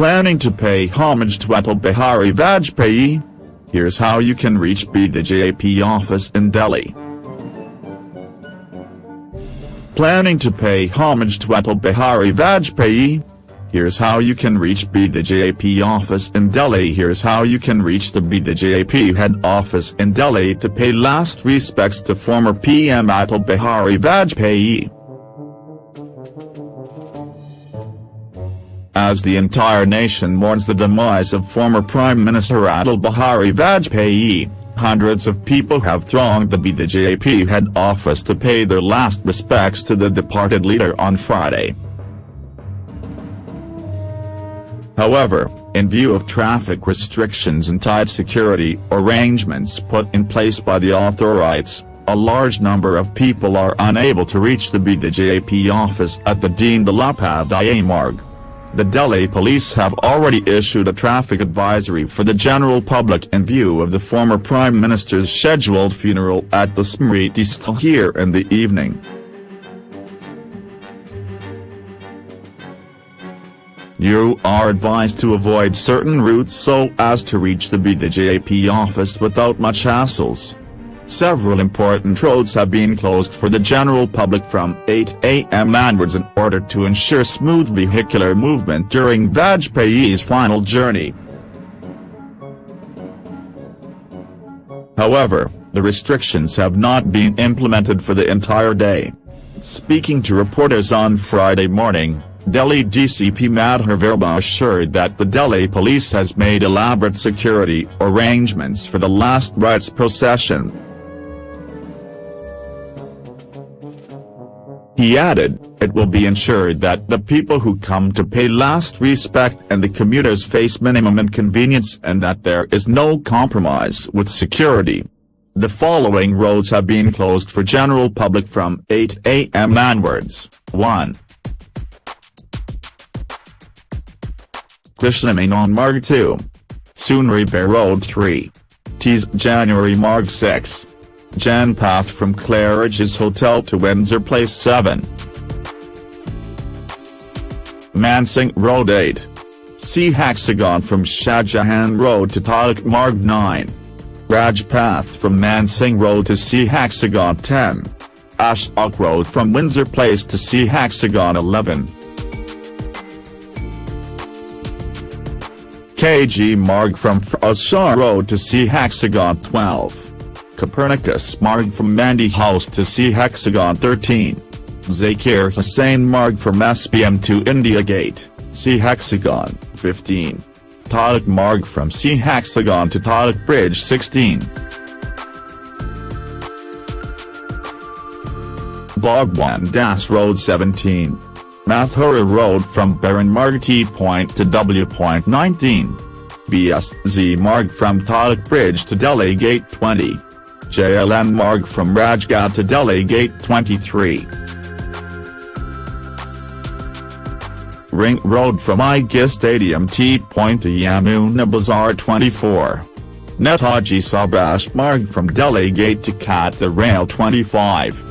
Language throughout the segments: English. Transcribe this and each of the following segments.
Planning to pay homage to Atal Bihari Vajpayee? Here's how you can reach BJP office in Delhi. Planning to pay homage to Atal Bihari Vajpayee? Here's how you can reach BJP office in Delhi Here's how you can reach the BJP head office in Delhi to pay last respects to former PM Atal Bihari Vajpayee. As the entire nation mourns the demise of former Prime Minister Atal Bihari Vajpayee, hundreds of people have thronged the BJP head office to pay their last respects to the departed leader on Friday. However, in view of traffic restrictions and tight security arrangements put in place by the authorities, a large number of people are unable to reach the BJP office at the Deen Dayal Upadhyaya Marg. The Delhi police have already issued a traffic advisory for the general public in view of the former Prime Minister's scheduled funeral at the Smriti Sthal here in the evening. You are advised to avoid certain routes so as to reach the BJP office without much hassles. Several important roads have been closed for the general public from 8 a.m. onwards in order to ensure smooth vehicular movement during Vajpayee's final journey. However, the restrictions have not been implemented for the entire day. Speaking to reporters on Friday morning, Delhi DCP Madhur Verma assured that the Delhi police has made elaborate security arrangements for the last rites procession. He added, it will be ensured that the people who come to pay last respect and the commuters face minimum inconvenience and that there is no compromise with security. The following roads have been closed for general public from 8 a.m. onwards. 1. Krishna Marg 2. Sunri Road 3. Tees January Marg 6. Jan Path from Claridge's Hotel to Windsor Place 7. Mansingh Road 8. C Hexagon from Shahjahan Road to Tilak Marg 9. Raj Path from Mansingh Road to C Hexagon 10. Ashok Road from Windsor Place to C Hexagon 11. KG Marg from Ferozshah Road to C Hexagon 12. Copernicus Marg from Mandi House to C Hexagon 13. Zakir Hussain Marg from SPM to India Gate, C Hexagon 15. Tilak Marg from C Hexagon to Tilak Bridge 16. Bhagwan Das Road 17. Mathura Road from Bhairon Marg T Point to W Point 19. BSZ Marg from Tilak Bridge to Delhi Gate 20. JLN Marg from Rajghat to Delhi Gate 23. Ring Road from IGA Stadium T Point to Yamuna Bazaar 24. Netaji Subhash Marg from Delhi Gate to Katra Rail 25.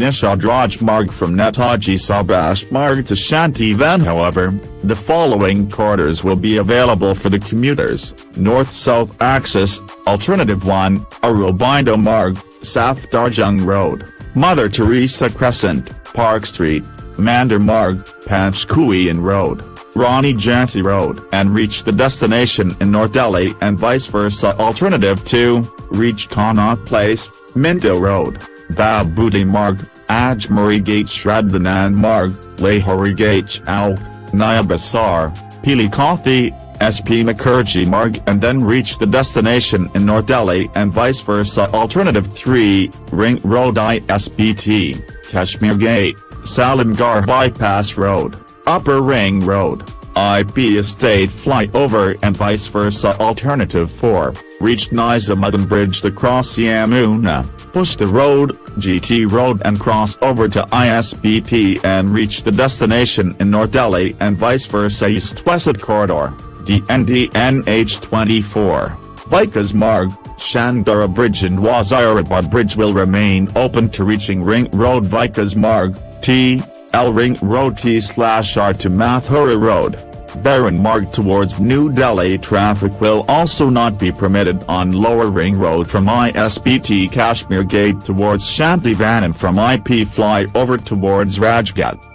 Nishad Raj Marg from Netaji Subhash Marg to Shanti Shantivan However, the following corridors will be available for the commuters, North-South Axis, Alternative 1, Aurobindo Marg, South Safdarjung Road, Mother Teresa Crescent, Park Street, Mandir Marg, Panchkuian Road, Rani Jhansi Road and reach the destination in North Delhi and vice versa. Alternative 2, reach Connaught Place, Minto Road, Baburi Marg, Ajmeri Gate Shraddhanand Marg, Lahori Gate Chowk, Naya Bazar, Pili Kathi, SP Mukherjee Marg and then reach the destination in North Delhi and vice versa Alternative 3, Ring Road ISBT, Kashmir Gate, Salimgarh Bypass Road, Upper Ring Road, IP Estate Flyover and vice versa Alternative 4, reach Nizamuddin Bridge to cross Yamuna. Pushta Road, GT Road and cross over to ISBT and reach the destination in North Delhi and vice versa East-West Corridor, DNDNH24, Vikas Marg, Shahdara Bridge and Wazirabad Bridge will remain open to reaching Ring Road. Vikas Marg, T, L Ring Road T slash R to Mathura Road. Bhairon Marg towards New Delhi traffic will also not be permitted on Lower Ring Road from ISBT Kashmir Gate towards Shantivan and from IP flyover towards Rajghat.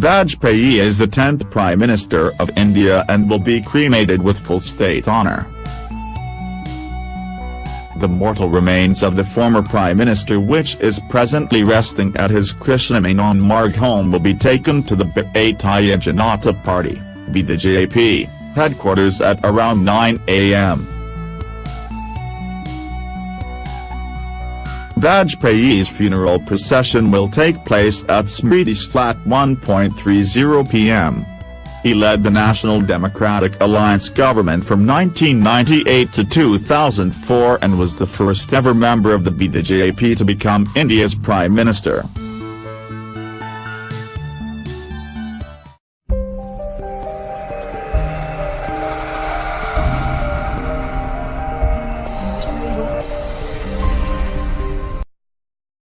Vajpayee is the 10th Prime Minister of India and will be cremated with full state honour. The mortal remains of the former Prime Minister which is presently resting at his Krishnamenon Marg home will be taken to the Bharatiya Janata Party, BJP, headquarters at around 9 am. Vajpayee's funeral procession will take place at Smriti Sthal 1.30 p.m. He led the National Democratic Alliance government from 1998 to 2004 and was the first ever member of the BJP to become India's Prime Minister.